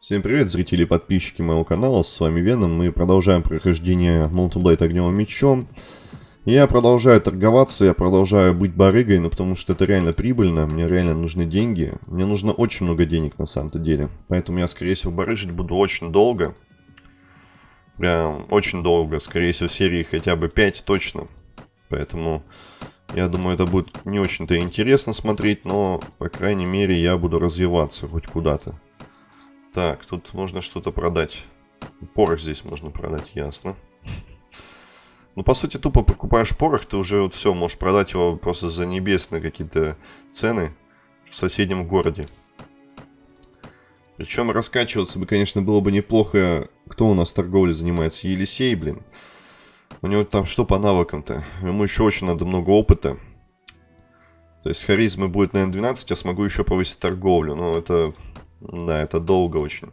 Всем привет, зрители и подписчики моего канала, с вами Веном, мы продолжаем прохождение Multiblade Огневым Мечом. Я продолжаю торговаться, я продолжаю быть барыгой, ну потому что это реально прибыльно, мне реально нужны деньги. Мне нужно очень много денег на самом-то деле, поэтому я, скорее всего, барыжить буду очень долго. Прям очень долго, скорее всего, серии хотя бы 5 точно. Поэтому я думаю, это будет не очень-то интересно смотреть, но, по крайней мере, я буду развиваться хоть куда-то. Так, тут можно что-то продать. Порох здесь можно продать, ясно. Ну, по сути, тупо покупаешь порох, ты уже вот все, можешь продать его просто за небесные какие-то цены в соседнем городе. Причем раскачиваться бы, конечно, было бы неплохо. Кто у нас торговлей занимается? Елисей, блин. У него там что по навыкам-то? Ему еще очень надо много опыта. То есть харизмы будет, наверное, 12, я смогу еще повысить торговлю. Но это да, это долго очень.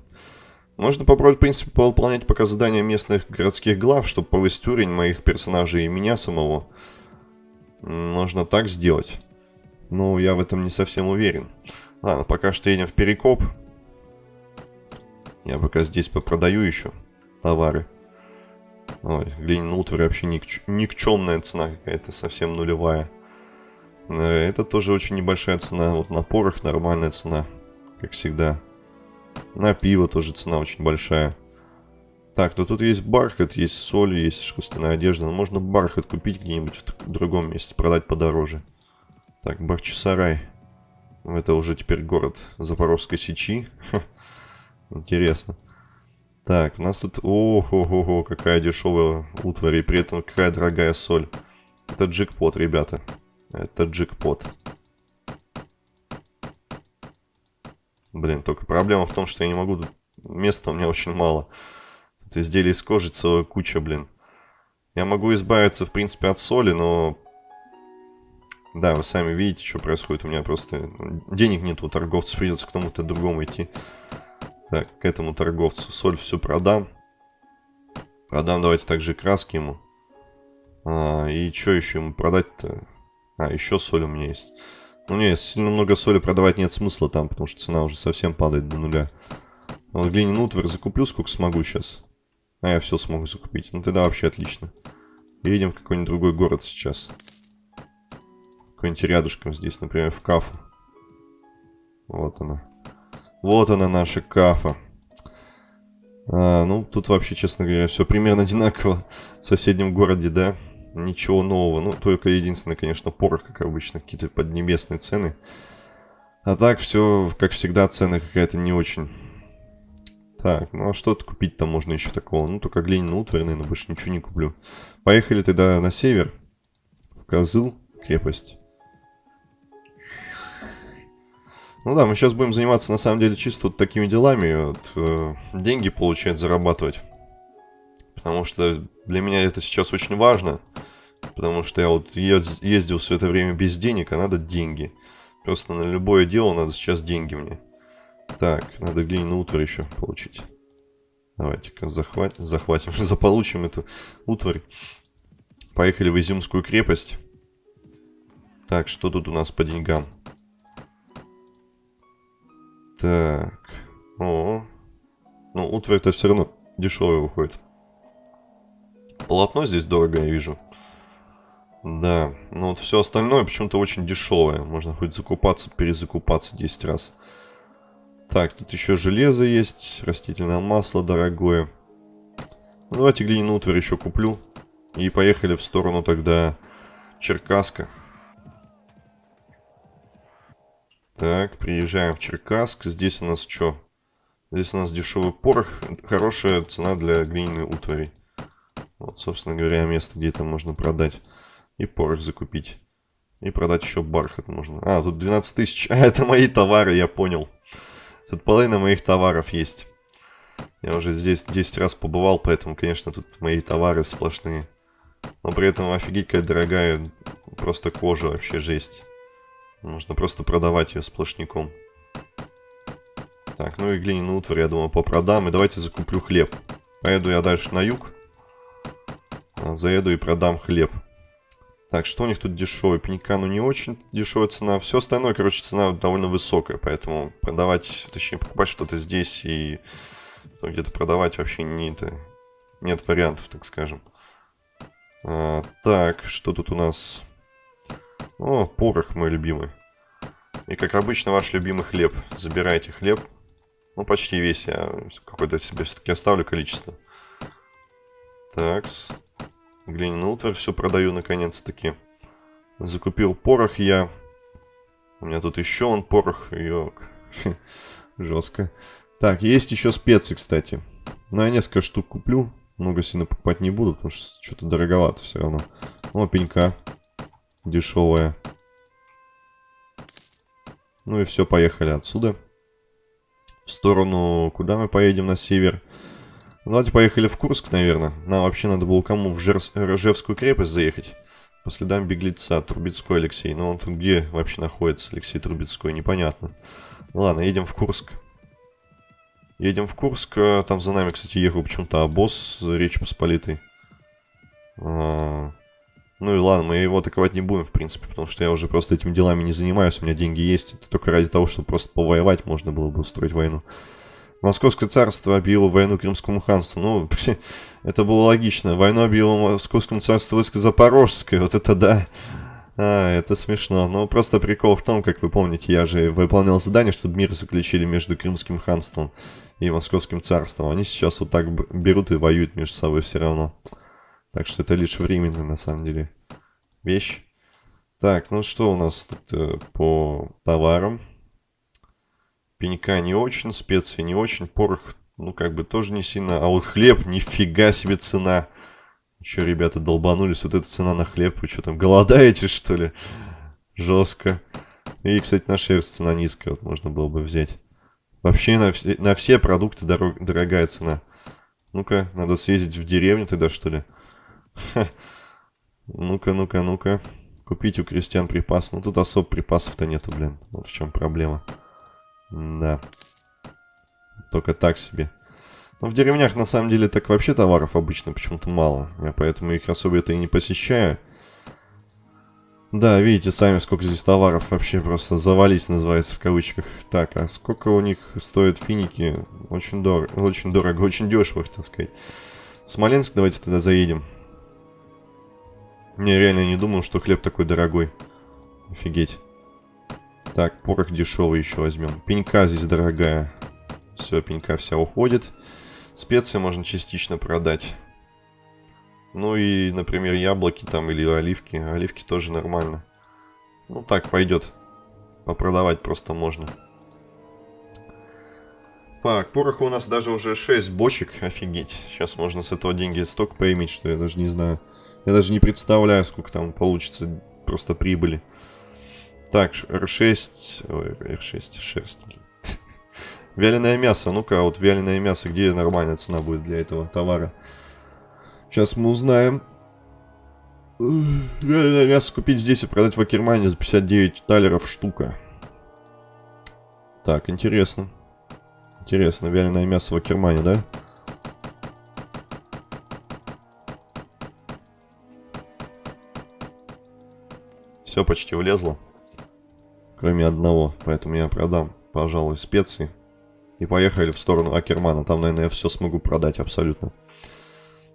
Можно попробовать, в принципе, выполнять пока задания местных городских глав, чтобы повысить уровень моих персонажей и меня самого. Можно так сделать. Но я в этом не совсем уверен. Ладно, пока что едем в Перекоп. Я пока здесь попродаю еще товары. Ой, Ленин утварь вообще ник никчемная цена какая-то, совсем нулевая. Э, это тоже очень небольшая цена. Вот на порох нормальная цена как всегда. На пиво тоже цена очень большая. Так, ну тут есть бархат, есть соль, есть шерстяная одежда. Но можно бархат купить где-нибудь в другом месте, продать подороже. Так, Барчесарай. Это уже теперь город Запорожской Сечи. Интересно. Так, у нас тут... Ого-го, какая дешевая утварь, и при этом какая дорогая соль. Это джекпот, ребята. Это джекпот. Блин, только проблема в том, что я не могу... Места у меня очень мало. Это изделие из кожи целая куча, блин. Я могу избавиться, в принципе, от соли, но... Да, вы сами видите, что происходит. У меня просто денег нет у торговца, придется к кому-то другому идти. Так, к этому торговцу соль всю продам. Продам, давайте также краски ему. А, и что еще ему продать-то? А, еще соль у меня есть. Ну не, сильно много соли продавать нет смысла там, потому что цена уже совсем падает до нуля. А вот глиняный утварь закуплю сколько смогу сейчас. А я все смогу закупить. Ну тогда вообще отлично. Едем в какой-нибудь другой город сейчас. Какой-нибудь рядышком здесь, например, в Кафу. Вот она. Вот она наша Кафа. А, ну, тут вообще, честно говоря, все примерно одинаково в соседнем городе, да? Ничего нового. Ну, только единственное, конечно, порох, как обычно, какие-то поднебесные цены. А так все, как всегда, цены какая-то не очень. Так, ну а что-то купить-то можно еще такого. Ну, только глиняную утварь, наверное, больше ничего не куплю. Поехали тогда на север. В Козыл, крепость. Ну да, мы сейчас будем заниматься, на самом деле, чисто вот такими делами. Вот, э, деньги получать, зарабатывать. Потому что для меня это сейчас очень важно. Потому что я вот ездил все это время без денег, а надо деньги. Просто на любое дело надо сейчас деньги мне. Так, надо глиняную утварь еще получить. Давайте-ка захват... захватим, заполучим эту утварь. Поехали в Изюмскую крепость. Так, что тут у нас по деньгам? Так. О. Ну, утварь-то все равно дешевая выходит. Полотно здесь дорого, я вижу. Да, но вот все остальное почему-то очень дешевое. Можно хоть закупаться, перезакупаться 10 раз. Так, тут еще железо есть, растительное масло дорогое. Ну, давайте глиняную утварь еще куплю. И поехали в сторону тогда Черкаска. Так, приезжаем в Черкасск. Здесь у нас что? Здесь у нас дешевый порох. Хорошая цена для глиняной утвари. Вот, собственно говоря, место, где это можно продать. И порох закупить. И продать еще бархат можно. А, тут 12 тысяч. А, это мои товары, я понял. Тут половина моих товаров есть. Я уже здесь 10 раз побывал, поэтому, конечно, тут мои товары сплошные. Но при этом офигеть какая дорогая просто кожа, вообще жесть. Нужно просто продавать ее сплошняком. Так, ну и глиняную утварь, я думаю, попродам. И давайте закуплю хлеб. Поеду я дальше на юг. Заеду и продам хлеб. Так, что у них тут дешевый? Пенька, ну не очень дешевая цена. Все остальное, короче, цена довольно высокая, поэтому продавать, точнее покупать что-то здесь и где-то продавать вообще не, это, нет вариантов, так скажем. А, так, что тут у нас? О, порох мой любимый. И как обычно, ваш любимый хлеб. Забирайте хлеб. Ну, почти весь. Я какой-то себе все-таки оставлю количество. Такс. Глиняный утварь все продаю наконец-таки. Закупил порох я. У меня тут еще он порох. Йок. Жестко. Так, есть еще специи, кстати. Но я несколько штук куплю. Много сильно покупать не буду, потому что что-то дороговато все равно. О, пенька. Дешевая. Ну и все, поехали отсюда. В сторону... Куда мы поедем на север? Ну, давайте поехали в Курск, наверное. Нам вообще надо было кому в Жер... Рожевскую крепость заехать. По следам беглеца. Трубецкой Алексей. Но он тут где вообще находится, Алексей Трубецкой? Непонятно. Ладно, едем в Курск. Едем в Курск. Там за нами, кстати, ехал почему-то обоз Речи Посполитой. А... Ну и ладно, мы его атаковать не будем, в принципе, потому что я уже просто этими делами не занимаюсь, у меня деньги есть. Это только ради того, чтобы просто повоевать можно было бы устроить войну. Московское царство объявило войну Крымскому ханству. Ну, это было логично. Войну объявило Московскому царству войско Запорожское. Вот это да. А, это смешно. Но просто прикол в том, как вы помните, я же выполнял задание, чтобы мир заключили между Крымским ханством и Московским царством. Они сейчас вот так берут и воюют между собой все равно. Так что это лишь временная, на самом деле, вещь. Так, ну что у нас тут э, по товарам? Пенька не очень, специи не очень, порох, ну, как бы тоже не сильно. А вот хлеб, нифига себе цена. Че, ребята, долбанулись, вот эта цена на хлеб. Вы что там, голодаете, что ли? Жестко. И, кстати, на шерсть цена низкая, вот можно было бы взять. Вообще на, все, на все продукты дорог, дорогая цена. Ну-ка, надо съездить в деревню тогда, что ли? Ну-ка, ну-ка, ну-ка. Купить у крестьян припас. Ну, тут особо припасов-то нету, блин. Вот в чем проблема. Да. Только так себе. Но в деревнях, на самом деле, так вообще товаров обычно почему-то мало. Я поэтому их особо это и не посещаю. Да, видите сами, сколько здесь товаров вообще просто завались, называется в кавычках. Так, а сколько у них стоят финики? Очень дорого, очень дорого, очень дешево, так сказать. Смоленск давайте тогда заедем. Не, реально не думал, что хлеб такой дорогой. Офигеть. Так, порох дешевый еще возьмем. Пенька здесь дорогая. Все, пенька вся уходит. Специи можно частично продать. Ну и, например, яблоки там или оливки. Оливки тоже нормально. Ну так, пойдет. Попродавать просто можно. Так, пороха у нас даже уже 6 бочек. Офигеть. Сейчас можно с этого деньги столько поиметь, что я даже не знаю. Я даже не представляю, сколько там получится просто прибыли. Так, R6... Ой, R6, шерсть. Вяленое мясо. Ну-ка, вот вяленое мясо, где нормальная цена будет для этого товара? Сейчас мы узнаем. Вяленое мясо купить здесь и продать в Акермане за 59 талеров штука. Так, интересно. Интересно, вяленое мясо в Акермане, да? Все почти влезло. Кроме одного. Поэтому я продам, пожалуй, специи. И поехали в сторону Акермана. Там, наверное, я все смогу продать абсолютно.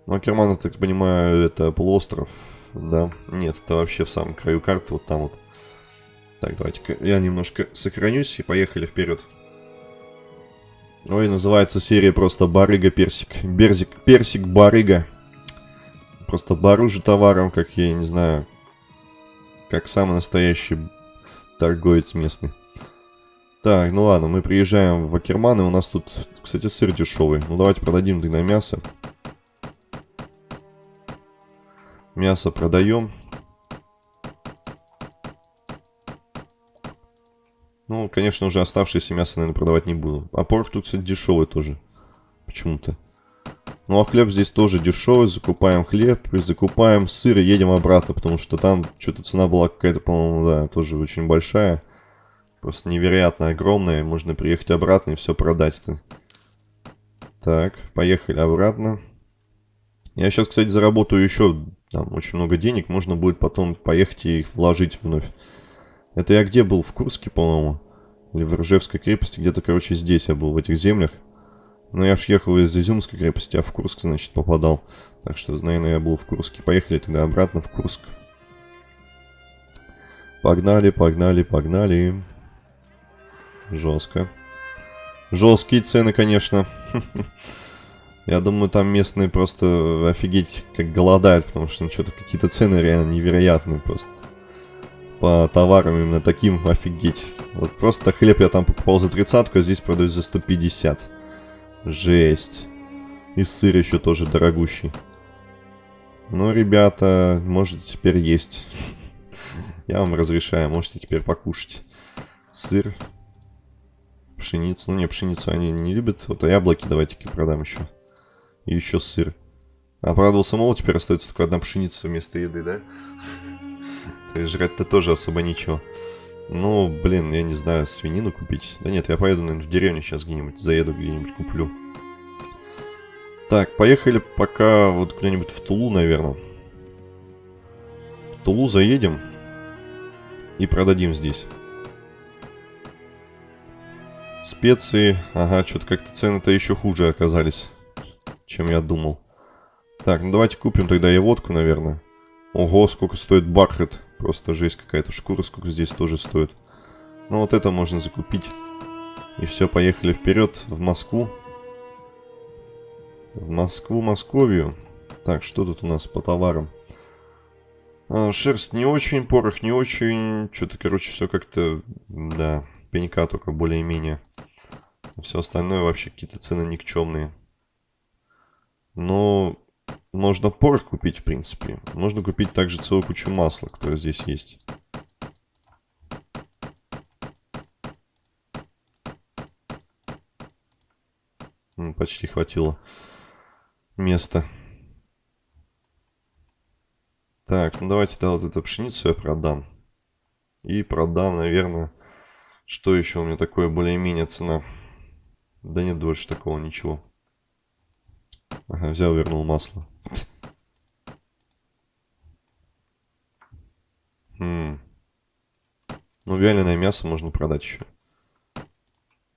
Но Акерман, я так понимаю, это полуостров, да? Нет, это вообще в самом краю карты, вот там вот. Так, давайте я немножко сохранюсь и поехали вперед. Ой, называется серия просто Барыга Персик. Берзик, Персик Барыга. Просто баружи товаром, как я не знаю, как самый настоящий торговец местный. Так, ну ладно, мы приезжаем в Акерман, и у нас тут, кстати, сыр дешевый. Ну давайте продадим тогда мясо. Мясо продаем. Ну, конечно, уже оставшееся мясо, наверное, продавать не буду. А порох тут, кстати, дешевый тоже. Почему-то. Ну а хлеб здесь тоже дешевый, закупаем хлеб и закупаем сыр и едем обратно, потому что там что-то цена была какая-то, по-моему, да, тоже очень большая. Просто невероятно огромная, можно приехать обратно и все продать. -то. Так, поехали обратно. Я сейчас, кстати, заработаю еще там очень много денег, можно будет потом поехать и их вложить вновь. Это я где был? В Курске, по-моему. Или в Ржевской крепости. Где-то, короче, здесь я был, в этих землях. Но я ж ехал из Изюмской крепости, а в Курск, значит, попадал. Так что, наверное, я был в Курске. Поехали тогда обратно в Курск. Погнали, погнали, погнали. Жестко. Жесткие цены, конечно. Я думаю, там местные просто офигеть как голодают, потому что ну, что-то какие-то цены реально невероятные просто. По товарам именно таким офигеть. Вот просто хлеб я там покупал за тридцатку, а здесь продают за 150. Жесть. И сыр еще тоже дорогущий. Ну, ребята, можете теперь есть. Я вам разрешаю, можете теперь покушать. Сыр. Пшеницу. Ну, не, пшеницу они не любят. Вот, а яблоки давайте-ка продам еще. И еще сыр. Обрадовался, мол, теперь остается только одна пшеница вместо еды, да? Жрать-то тоже особо ничего. Ну, блин, я не знаю, свинину купить. Да нет, я поеду, наверное, в деревню сейчас где-нибудь, заеду где-нибудь, куплю. Так, поехали пока вот куда-нибудь в Тулу, наверное. В Тулу заедем и продадим здесь. Специи, ага, что-то как-то цены-то еще хуже оказались, чем я думал. Так, ну давайте купим тогда и водку, наверное. Ого, сколько стоит бархат. Просто жесть какая-то. Шкура сколько здесь тоже стоит. Ну вот это можно закупить. И все, поехали вперед в Москву. В Москву, Московию. Так, что тут у нас по товарам? А, шерсть не очень, порох не очень. Что-то, короче, все как-то, да, пенька только более-менее. Все остальное вообще какие-то цены никчемные. Но можно порох купить, в принципе. Можно купить также целую кучу масла, которое здесь есть. Почти хватило места. Так, ну давайте тогда вот эту пшеницу я продам. И продам, наверное, что еще у меня такое более-менее цена. Да нет больше такого ничего. Ага, взял, вернул масло. Хм. Ну, вяленое мясо можно продать еще.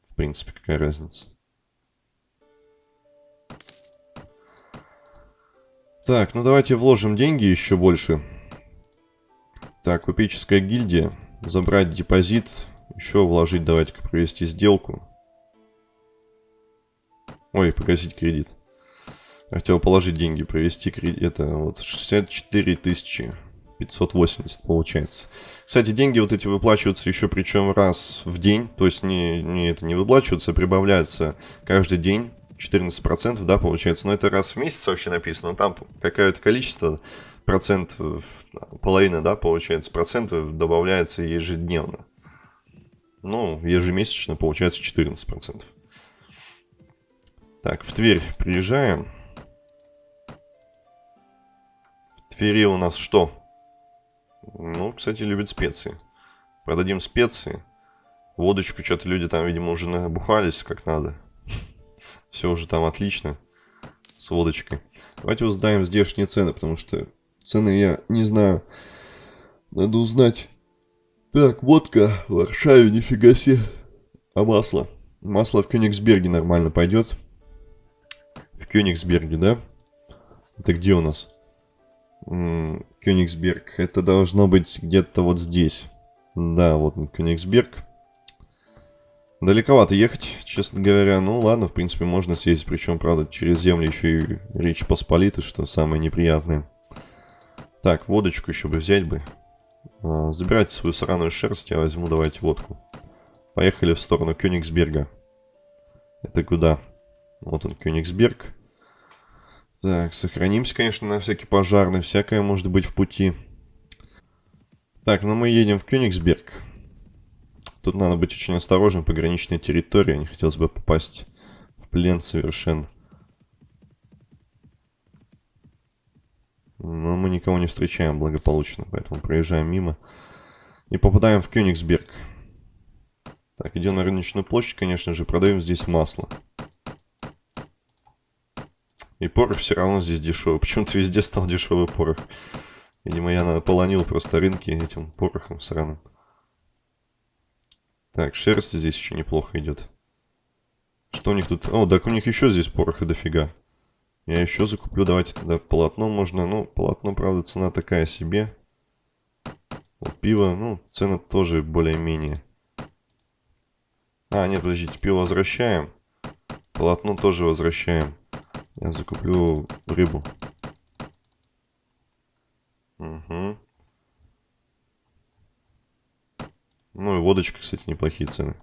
В принципе, какая разница. Так, ну давайте вложим деньги еще больше. Так, купеческая гильдия. Забрать депозит. Еще вложить, давайте-ка провести сделку. Ой, погасить кредит. Хотел положить деньги, провести кредит. Это вот 64 тысячи. 580 получается. Кстати, деньги вот эти выплачиваются еще причем раз в день. То есть не, не это не выплачиваются, а прибавляются каждый день. 14%, да, получается. Но это раз в месяц вообще написано. Там какое-то количество процентов, половина, да, получается, процентов добавляется ежедневно. Ну, ежемесячно получается 14%. Так, в Тверь приезжаем. Твери у нас что? Ну, кстати, любят специи. Продадим специи. Водочку что-то люди там, видимо, уже набухались как надо. Все уже там отлично. С водочкой. Давайте узнаем здешние цены, потому что цены я не знаю. Надо узнать. Так, водка в Варшаве, нифига себе. А масло? Масло в Кёнигсберге нормально пойдет. В Кёнигсберге, да? Это где у нас? Кёнигсберг. Это должно быть где-то вот здесь. Да, вот Кёнигсберг. Далековато ехать, честно говоря. Ну ладно, в принципе, можно съездить. Причем, правда, через землю еще и Речь Посполита, что самое неприятное. Так, водочку еще бы взять бы. А, забирайте свою сраную шерсть, я возьму, давайте водку. Поехали в сторону Кёнигсберга. Это куда? Вот он, Кёнигсберг. Так, сохранимся, конечно, на всякий пожарный. Всякое может быть в пути. Так, ну мы едем в Кёнигсберг. Тут надо быть очень осторожным, пограничная территория. Не хотелось бы попасть в плен совершенно. Но мы никого не встречаем благополучно, поэтому проезжаем мимо. И попадаем в Кёнигсберг. Так, идем на рыночную площадь, конечно же, продаем здесь масло. И порох все равно здесь дешевый. Почему-то везде стал дешевый порох. Видимо, я наполонил просто рынки этим порохом сраным. Так, шерсть здесь еще неплохо идет. Что у них тут? О, так у них еще здесь пороха дофига. Я еще закуплю. Давайте тогда полотно можно. Ну, полотно, правда, цена такая себе. Вот пиво, ну, цена тоже более-менее. А, нет, подождите, пиво возвращаем. Полотно тоже возвращаем. Я закуплю рыбу. Угу. Ну и водочка, кстати, неплохие цены.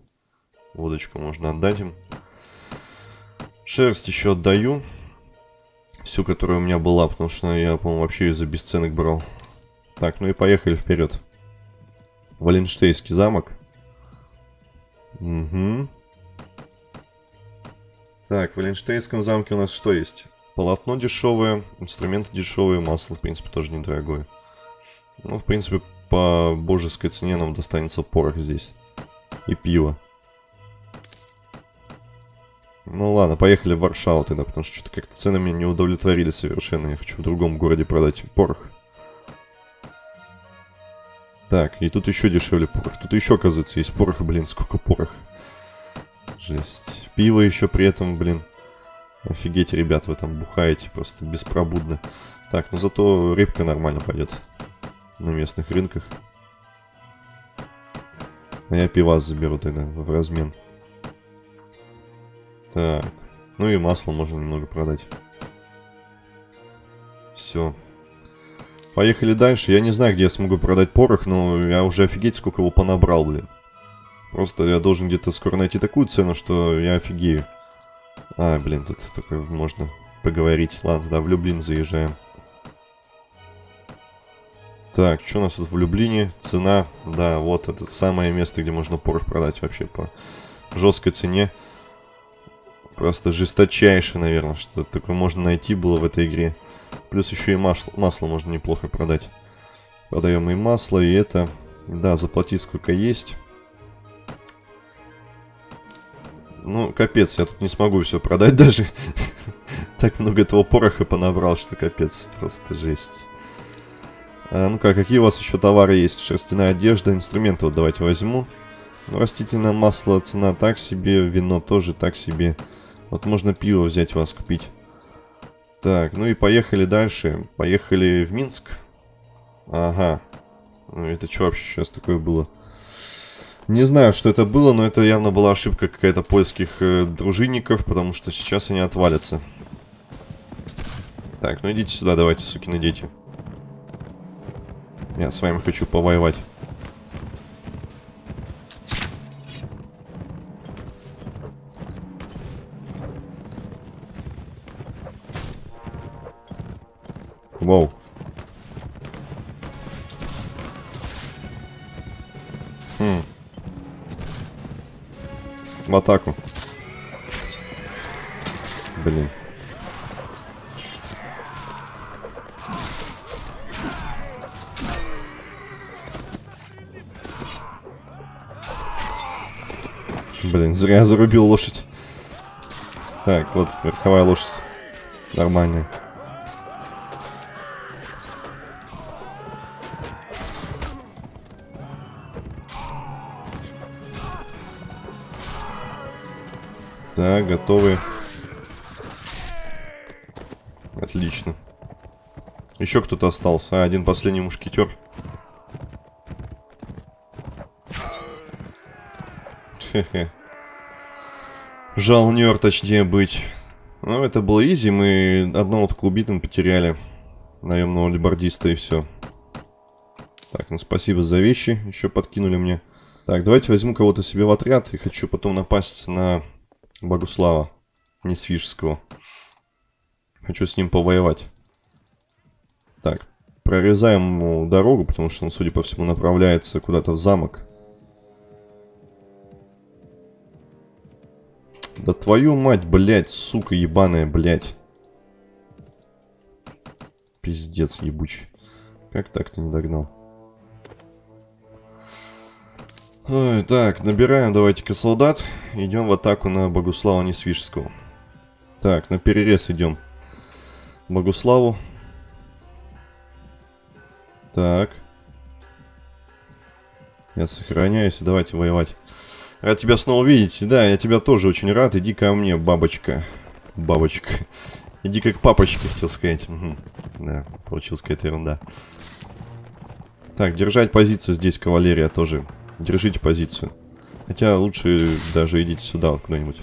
Водочку можно отдать им. Шерсть еще отдаю. Всю, которая у меня была, потому что я, по-моему, вообще ее за бесценок брал. Так, ну и поехали вперед. Валенштейский замок. Угу. Так, в Валенштейнском замке у нас что есть? Полотно дешевое, инструменты дешевые, масло, в принципе, тоже недорогое. Ну, в принципе, по божеской цене нам достанется порох здесь. И пиво. Ну ладно, поехали в Варшаву тогда, потому что что-то как-то цены меня не удовлетворили совершенно. Я хочу в другом городе продать порох. Так, и тут еще дешевле порох. Тут еще, оказывается, есть порох, блин, сколько порох. Жесть. Пиво еще при этом, блин. Офигеть, ребят, вы там бухаете просто беспробудно. Так, ну зато рыбка нормально пойдет на местных рынках. А я пивас заберу тогда в размен. Так. Ну и масло можно немного продать. Все. Поехали дальше. Я не знаю, где я смогу продать порох, но я уже офигеть, сколько его понабрал, блин. Просто я должен где-то скоро найти такую цену, что я офигею. А, блин, тут такое можно поговорить. Ладно, да, в Люблин заезжаем. Так, что у нас тут в Люблине? Цена, да, вот это самое место, где можно порох продать вообще по жесткой цене. Просто жесточайшее, наверное, что такое можно найти было в этой игре. Плюс еще и масло, масло можно неплохо продать. Продаем и масло, и это... Да, заплатить сколько есть. Ну, капец, я тут не смогу все продать даже. так много этого пороха понабрал, что капец, просто жесть. А, ну-ка, какие у вас еще товары есть? Шерстяная одежда, инструменты вот давайте возьму. Ну, растительное масло, цена так себе, вино тоже так себе. Вот можно пиво взять у вас купить. Так, ну и поехали дальше. Поехали в Минск. Ага. Ну это что вообще сейчас такое было? Не знаю, что это было, но это явно была ошибка какая-то польских э, дружинников, потому что сейчас они отвалятся. Так, ну идите сюда, давайте, сукины дети. Я с вами хочу повоевать. Воу. В атаку. Блин. Блин, зря я зарубил лошадь. Так, вот верховая лошадь. Нормальная. Так, готовы. Отлично. Еще кто-то остался. А, один последний мушкетер. Хе-хе. Жалнер, точнее быть. Ну, это было изи. Мы одного только убитым потеряли. Наемного либордиста и все. Так, ну спасибо за вещи. Еще подкинули мне. Так, давайте возьму кого-то себе в отряд. И хочу потом напасть на Богуслава Несвижского. Хочу с ним повоевать. Так, прорезаем ему дорогу, потому что он, судя по всему, направляется куда-то в замок. Да твою мать, блядь, сука ебаная, блядь. Пиздец ебучий. Как так ты не догнал? Ой, так, набираем давайте-ка солдат. Идем в атаку на Богуслава Несвижского. Так, на перерез идем. Богуславу. Так. Я сохраняюсь, давайте воевать. Рад тебя снова видеть. Да, я тебя тоже очень рад. Иди ко мне, бабочка. Бабочка. Иди как папочка, хотел сказать. Угу. Да, получилась какая-то ерунда. Так, держать позицию здесь, кавалерия, тоже. Держите позицию. Хотя лучше даже идите сюда куда-нибудь.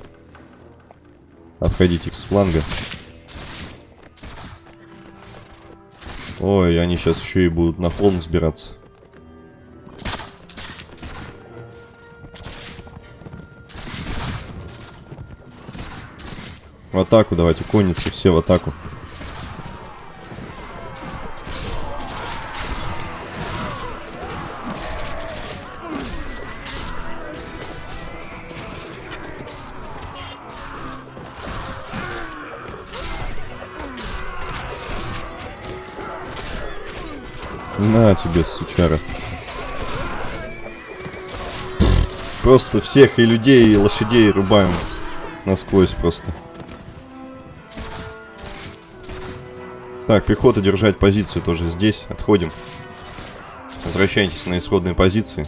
Обходите их с фланга. Ой, они сейчас еще и будут на холм сбираться. В атаку давайте, конницы, все в атаку. Тебе, сучара. Просто всех и людей, и лошадей рубаем насквозь просто. Так, пехота держать позицию тоже здесь. Отходим. Возвращайтесь на исходные позиции.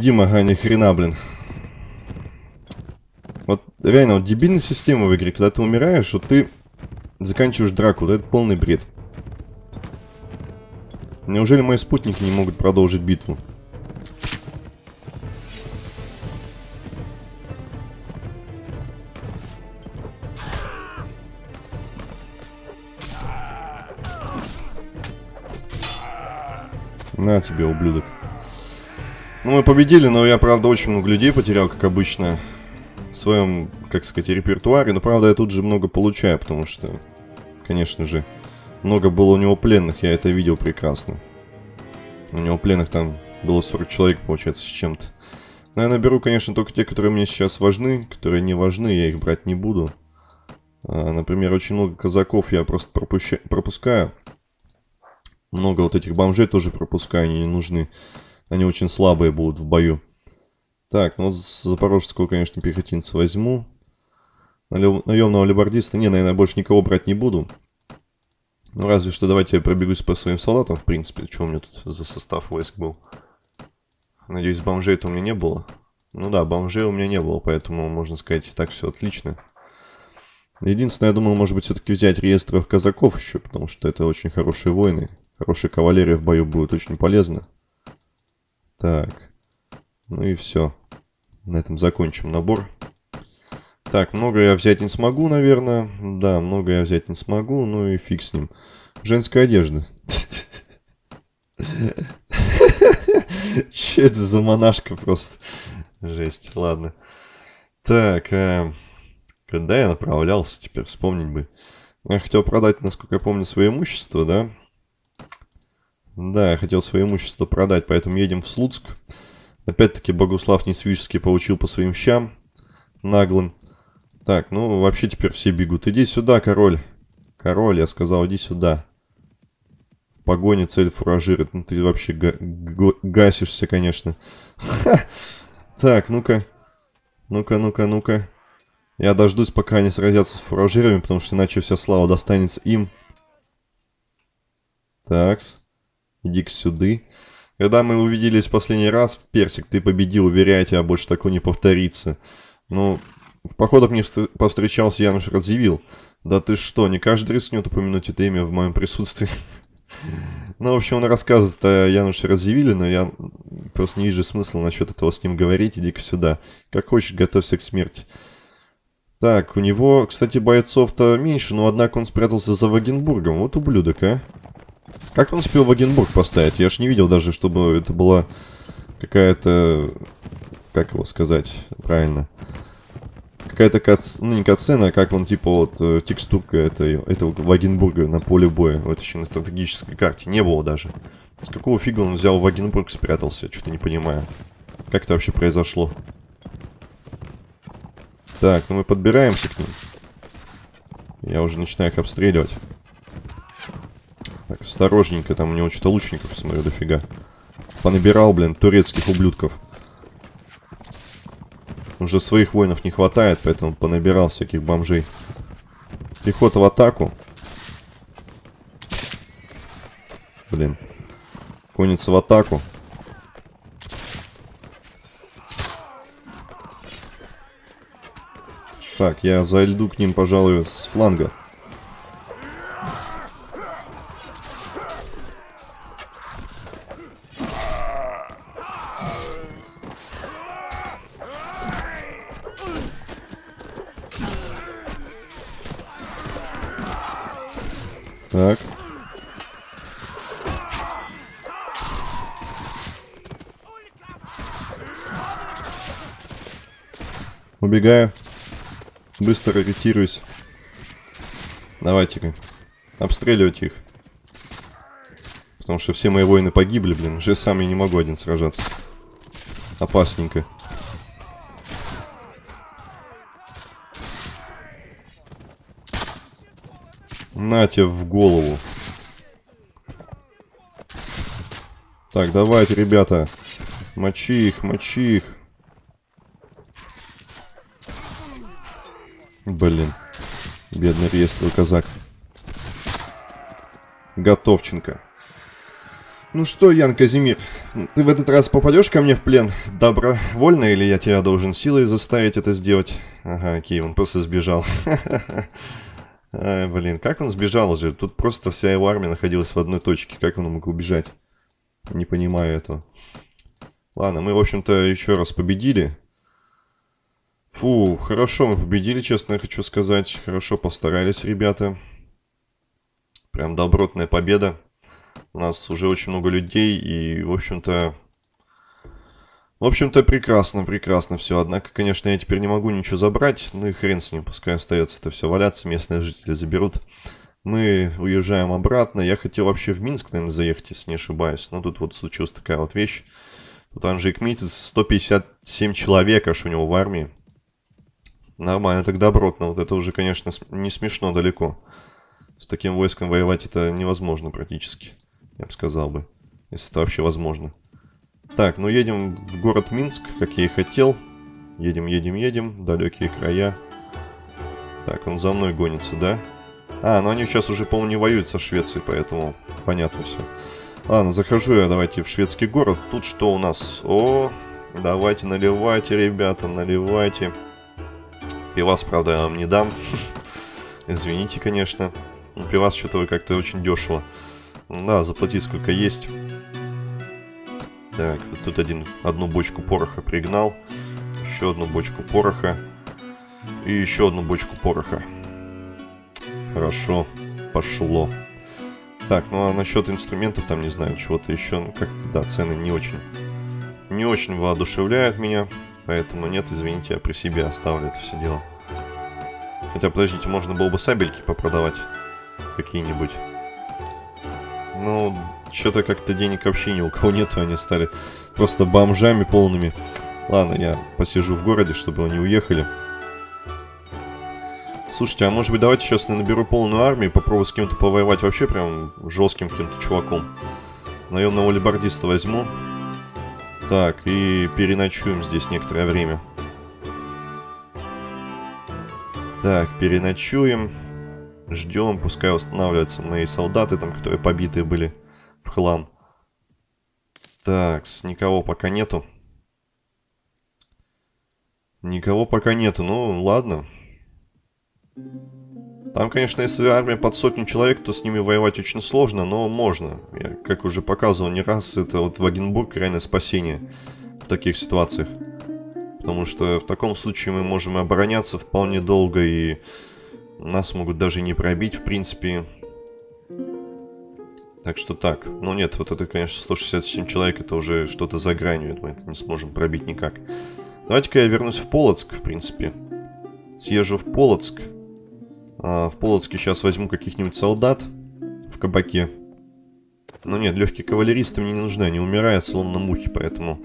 Победим, ага, ни хрена, блин. Вот реально, вот дебильная система в игре, когда ты умираешь, вот ты заканчиваешь драку, да, это полный бред. Неужели мои спутники не могут продолжить битву? На тебе, ублюдок. Ну, мы победили, но я, правда, очень много людей потерял, как обычно, в своем, как сказать, репертуаре. Но, правда, я тут же много получаю, потому что, конечно же, много было у него пленных, я это видел прекрасно. У него пленных там было 40 человек, получается, с чем-то. Но я наберу, конечно, только те, которые мне сейчас важны, которые не важны, я их брать не буду. А, например, очень много казаков я просто пропускаю. Много вот этих бомжей тоже пропускаю, они не нужны. Они очень слабые будут в бою. Так, ну вот запорожского, конечно, пехотинца возьму. Наемного либордиста, не, наверное, больше никого брать не буду. Ну, разве что давайте я пробегусь по своим солдатам, в принципе. Что у меня тут за состав войск был? Надеюсь, бомжей-то у меня не было. Ну да, бомжей у меня не было, поэтому, можно сказать, так все отлично. Единственное, я думал, может быть, все-таки взять реестров казаков еще, потому что это очень хорошие воины. Хорошая кавалерия в бою будет очень полезна. Так. Ну и все. На этом закончим набор. Так, много я взять не смогу, наверное. Да, много я взять не смогу. Ну и фиг с ним. Женская одежда. Че это за монашка просто? Жесть, ладно. Так, э, когда я направлялся, теперь вспомнить бы. Я хотел продать, насколько я помню, свое имущество, да? Да, я хотел свое имущество продать, поэтому едем в Слуцк. Опять-таки Богуслав Несвижский получил по своим щам наглым. Так, ну вообще теперь все бегут. Иди сюда, король. Король, я сказал, иди сюда. В погоне цель фуражирует. Ну ты вообще га гасишься, конечно. Так, ну-ка. Ну-ка, ну-ка, ну-ка. Я дождусь, пока они сразятся с фуражирами, потому что иначе вся слава достанется им. Такс. Иди-ка сюды. Когда мы увиделись в последний раз, в Персик, ты победил, уверяю тебя, больше такого не повторится. Ну, в походах мне повстречался Януш Радзивилл. Да ты что, не каждый рискнет упомянуть это имя в моем присутствии. Ну, в общем, он рассказывает о Януше Радзивилле, но я просто не вижу смысла насчет этого с ним говорить. Иди-ка сюда. Как хочешь, готовься к смерти. Так, у него, кстати, бойцов-то меньше, но однако он спрятался за Вагенбургом. Вот ублюдок, а. Как он успел Вагенбург поставить? Я ж не видел даже, чтобы это была какая-то... Как его сказать правильно? Какая-то кац... Ну, не катсцена, а как он, типа, вот, э, текстурка этой, этого Вагенбурга на поле боя. Вот еще на стратегической карте. Не было даже. С какого фига он взял Вагенбург спрятался? Что-то не понимаю. Как это вообще произошло? Так, ну мы подбираемся к ним. Я уже начинаю их обстреливать. Так, осторожненько, там у него что-то лучников, смотрю, дофига. Понабирал, блин, турецких ублюдков. Уже своих воинов не хватает, поэтому понабирал всяких бомжей. Пехота в атаку. Блин. Конница в атаку. Так, я зайду к ним, пожалуй, с фланга. Так. Убегаю. Быстро ретируюсь. Давайте-ка. Обстреливать их. Потому что все мои воины погибли, блин. Уже сам я не могу один сражаться. Опасненько. На тебе в голову. Так, давайте, ребята. Мочи их, мочи их. Блин. Бедный реестровый казак. Готовченко. Ну что, Ян Казимир, ты в этот раз попадешь ко мне в плен добровольно, или я тебя должен силой заставить это сделать? Ага, окей, он просто сбежал. Ай, блин, как он сбежал уже? Тут просто вся его армия находилась в одной точке. Как он мог убежать? Не понимаю этого. Ладно, мы, в общем-то, еще раз победили. Фу, хорошо мы победили, честно хочу сказать. Хорошо постарались ребята. Прям добротная победа. У нас уже очень много людей и, в общем-то... В общем-то, прекрасно, прекрасно все. Однако, конечно, я теперь не могу ничего забрать. Ну и хрен с ним, пускай остается это все валяться. Местные жители заберут. Мы уезжаем обратно. Я хотел вообще в Минск, наверное, заехать, если не ошибаюсь. Но тут вот случилась такая вот вещь. Тут Анжик Митец, 157 человек аж у него в армии. Нормально, так добротно. Вот это уже, конечно, не смешно далеко. С таким войском воевать это невозможно практически. Я бы сказал бы. Если это вообще возможно. Так, ну едем в город Минск, как я и хотел. Едем, едем, едем. Далекие края. Так, он за мной гонится, да? А, ну они сейчас уже, по-моему, не воюют со Швецией, поэтому понятно все. Ладно, захожу я, давайте, в шведский город. Тут что у нас? О, давайте наливайте, ребята, наливайте. Пивас, правда, я вам не дам. Извините, конечно. Но пивас что-то вы как-то очень дешево. Да, заплатить сколько есть. Так, тут один, одну бочку пороха пригнал. Еще одну бочку пороха. И еще одну бочку пороха. Хорошо, пошло. Так, ну а насчет инструментов, там, не знаю, чего-то еще, ну как-то, да, цены не очень, не очень воодушевляют меня. Поэтому нет, извините, я при себе оставлю это все дело. Хотя, подождите, можно было бы сабельки попродавать. Какие-нибудь. Ну, что-то как-то денег вообще ни у кого нету, они стали просто бомжами полными. Ладно, я посижу в городе, чтобы они уехали. Слушайте, а может быть давайте сейчас я наберу полную армию, попробую с кем-то повоевать вообще прям жестким каким-то чуваком. Наемного либардиста возьму. Так, и переночуем здесь некоторое время. Так, переночуем. Ждем, пускай восстанавливаются мои солдаты, там, которые побитые были в хлам. Так, никого пока нету. Никого пока нету, ну ладно. Там, конечно, если армия под сотню человек, то с ними воевать очень сложно, но можно. Я, как уже показывал не раз, это вот Вагенбург реально спасение в таких ситуациях. Потому что в таком случае мы можем обороняться вполне долго, и нас могут даже не пробить, в принципе. Так что так. Ну нет, вот это, конечно, 167 человек, это уже что-то за гранью. Мы это не сможем пробить никак. Давайте-ка я вернусь в Полоцк, в принципе. Съезжу в Полоцк. А, в Полоцке сейчас возьму каких-нибудь солдат в кабаке. Но нет, легкие кавалеристы мне не нужны, они умирают словно мухи, поэтому...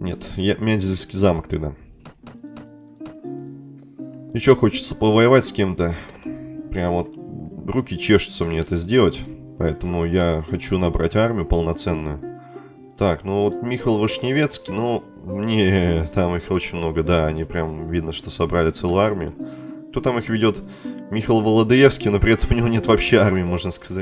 Нет, я Мядзельский замок тогда. Еще хочется повоевать с кем-то. Прям вот руки чешутся мне это сделать. Поэтому я хочу набрать армию полноценную. Так, ну вот Михаил Вышневецкий, ну, не, там их очень много, да, они прям видно, что собрали целую армию. Кто там их ведет? Михаил Володоевский, но при этом у него нет вообще армии, можно сказать.